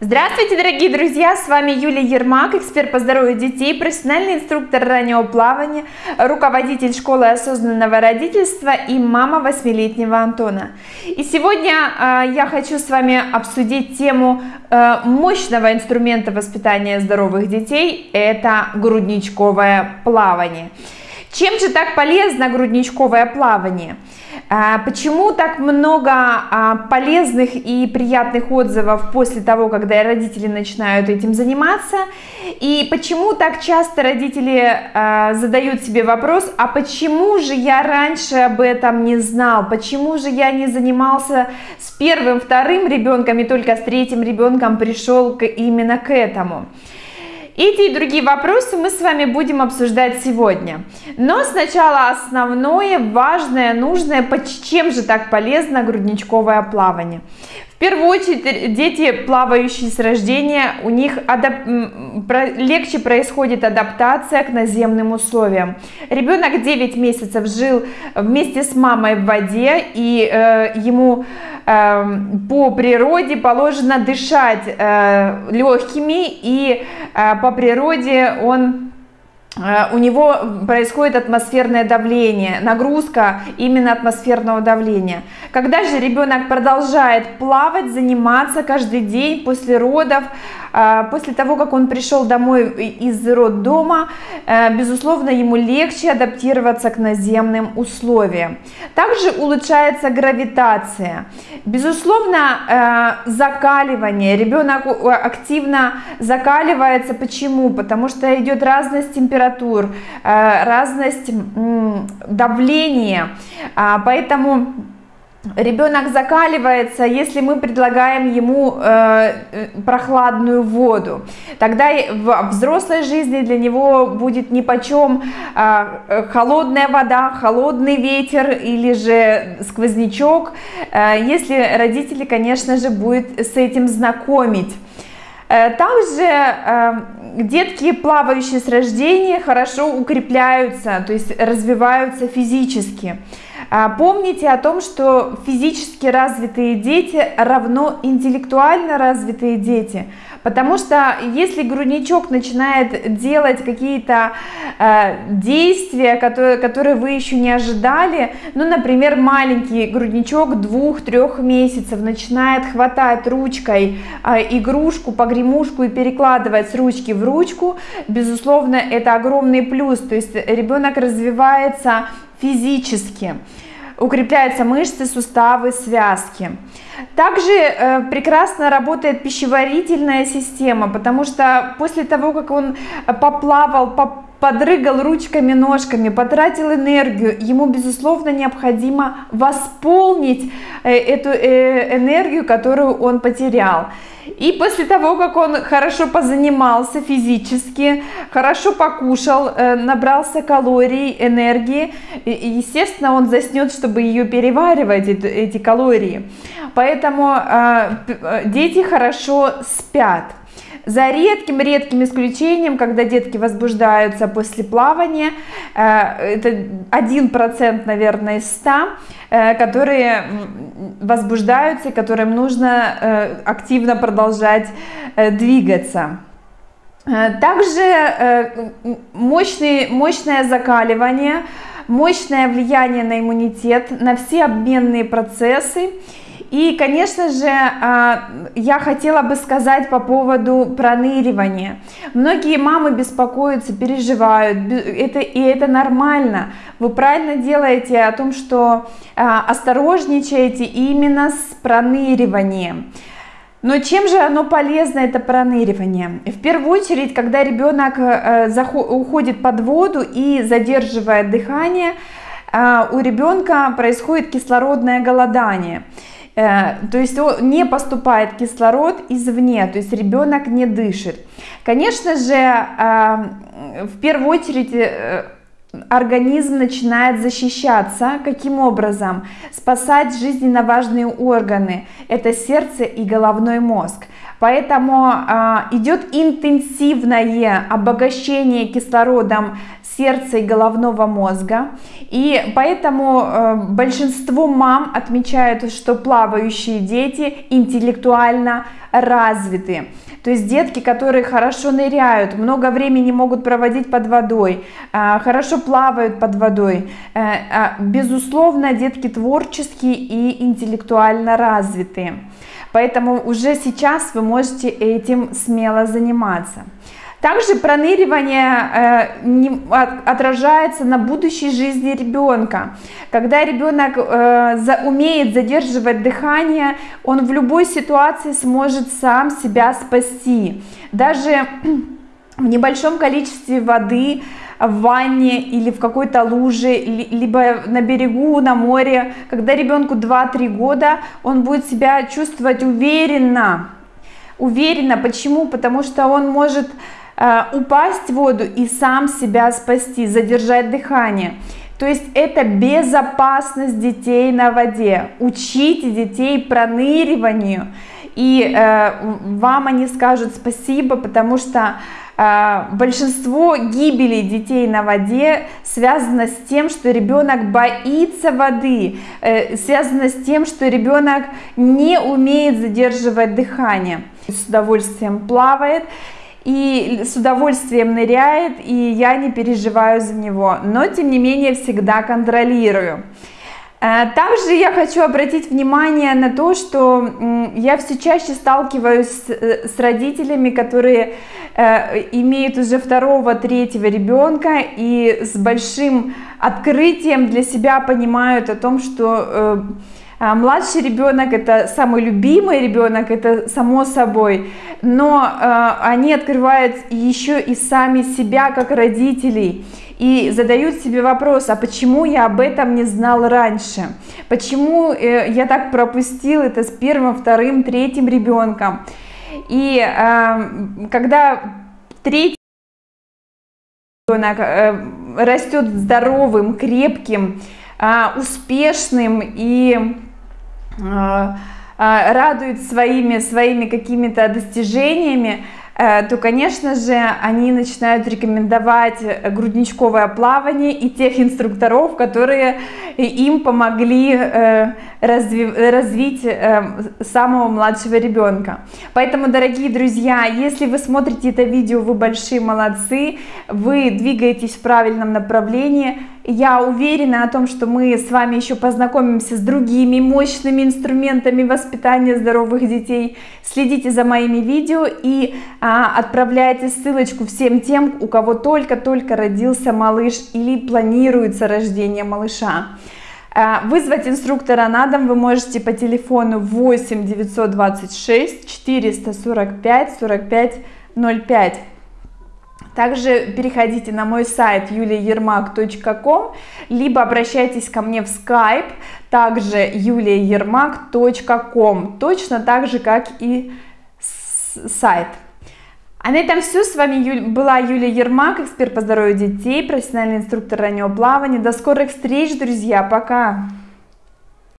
Здравствуйте, дорогие друзья! С вами Юлия Ермак, эксперт по здоровью детей, профессиональный инструктор раннего плавания, руководитель школы осознанного родительства и мама восьмилетнего Антона. И сегодня э, я хочу с вами обсудить тему э, мощного инструмента воспитания здоровых детей – это грудничковое плавание. Чем же так полезно грудничковое плавание? А, почему так много а, полезных и приятных отзывов после того, когда родители начинают этим заниматься? И почему так часто родители а, задают себе вопрос, а почему же я раньше об этом не знал? Почему же я не занимался с первым, вторым ребенком и только с третьим ребенком пришел именно к этому? Эти и другие вопросы мы с вами будем обсуждать сегодня. Но сначала основное, важное, нужное, чем же так полезно грудничковое плавание. В первую очередь, дети, плавающие с рождения, у них адап... легче происходит адаптация к наземным условиям. Ребенок 9 месяцев жил вместе с мамой в воде, и э, ему Эм, по природе положено дышать э, легкими и э, по природе он э, у него происходит атмосферное давление, нагрузка именно атмосферного давления. Когда же ребенок продолжает плавать, заниматься каждый день после родов, после того, как он пришел домой из роддома, э, безусловно, ему легче адаптироваться к наземным условиям. Также улучшается гравитация. Безусловно, э, закаливание. Ребенок активно закаливается. Почему? Потому что идет разность температур, э, разность давления. А, поэтому ребенок закаливается, если мы предлагаем ему э, э прохладную воду. Тогда в взрослой жизни для него будет ни почем э, холодная вода, холодный ветер или же сквознячок, э, если родители, конечно же, будут с этим знакомить. Э, также э, детки, плавающие с рождения, хорошо укрепляются, то есть развиваются физически. А, помните о том, что физически развитые дети равно интеллектуально развитые дети. Потому что если грудничок начинает делать какие-то э, действия, которые, которые вы еще не ожидали, ну, например, маленький грудничок двух-трех месяцев начинает хватать ручкой э, игрушку, погремушку и перекладывать с ручки в ручку, безусловно, это огромный плюс. То есть ребенок развивается физически укрепляются мышцы, суставы, связки. Также э, прекрасно работает пищеварительная система, потому что после того, как он поплавал, поп подрыгал ручками, ножками, потратил энергию, ему, безусловно, необходимо восполнить э, эту э, энергию, которую он потерял. И после того, как он хорошо позанимался физически, хорошо покушал, э, набрался калорий, энергии, естественно, он заснет, чтобы ее переваривать, эти калории. Поэтому дети хорошо спят. За редким-редким исключением, когда детки возбуждаются после плавания, э, это 1%, наверное, из 100, э, которые возбуждаются и которым нужно э, активно продолжать двигаться. Также мощный, мощное закаливание, мощное влияние на иммунитет, на все обменные процессы и, конечно же, а, я хотела бы сказать по поводу проныривания. Многие мамы беспокоятся, переживают, это, и это нормально. Вы правильно делаете о том, что а, осторожничаете именно с проныриванием. Но чем же оно полезно, это проныривание? В первую очередь, когда ребенок э, уходит под воду и задерживает дыхание, а, у ребенка происходит кислородное голодание. Э, то есть не поступает кислород извне, то есть ребенок не дышит. Конечно же, э, в первую очередь э, организм начинает защищаться. Каким образом? Спасать жизненно важные органы. Это сердце и головной мозг. Поэтому а, идет интенсивное обогащение кислородом сердца и головного мозга. И поэтому э, большинство мам отмечают, что плавающие дети интеллектуально развиты. То есть детки, которые хорошо ныряют, много времени могут проводить под водой, э, хорошо плавают под водой. Э, безусловно, детки творческие и интеллектуально развитые. Поэтому уже сейчас вы можете этим смело заниматься. Также проныривание э, отражается на будущей жизни ребенка. Когда ребенок э, умеет задерживать дыхание, он в любой ситуации сможет сам себя спасти. Даже в небольшом количестве воды в ванне или в какой-то луже, либо на берегу, на море, когда ребенку 2-3 года, он будет себя чувствовать уверенно. Уверенно. Почему? Потому что он может упасть в воду и сам себя спасти, задержать дыхание. То есть это безопасность детей на воде. Учите детей проныриванию, и э, вам они скажут спасибо, потому что э, большинство гибели детей на воде связано с тем, что ребенок боится воды, э, связано с тем, что ребенок не умеет задерживать дыхание. С удовольствием плавает и с удовольствием ныряет, и я не переживаю за него, но тем не менее всегда контролирую. Э, также я хочу обратить внимание на то, что я все чаще сталкиваюсь с, э, родителями, которые э, имеют уже второго, третьего ребенка и с большим открытием для себя понимают о том, что младший ребенок это самый любимый ребенок, это само собой, но э, они открывают еще и сами себя как родителей и задают себе вопрос, а почему я об этом не знал раньше? Почему э, я так пропустил это с первым, вторым, третьим ребенком? И э, когда третий ребенок э, растет здоровым, крепким, а, успешным и а, а, радует своими, своими какими-то достижениями, Э, то, конечно же, они начинают рекомендовать грудничковое плавание и тех инструкторов, которые им помогли э, развить э, самого младшего ребенка. Поэтому, дорогие друзья, если вы смотрите это видео, вы большие молодцы, вы двигаетесь в правильном направлении, я уверена о том, что мы с вами еще познакомимся с другими мощными инструментами воспитания здоровых детей. Следите за моими видео и а, отправляйте ссылочку всем тем, у кого только-только родился малыш или планируется рождение малыша. А, вызвать инструктора на дом вы можете по телефону 8 926 445 45 05. Также переходите на мой сайт yuliaermak.com, либо обращайтесь ко мне в Skype, также yuliaermak.com, точно так же, как и сайт. А на этом все. С вами была Юлия Ермак, эксперт по здоровью детей, профессиональный инструктор раннего плавания. До скорых встреч, друзья. Пока!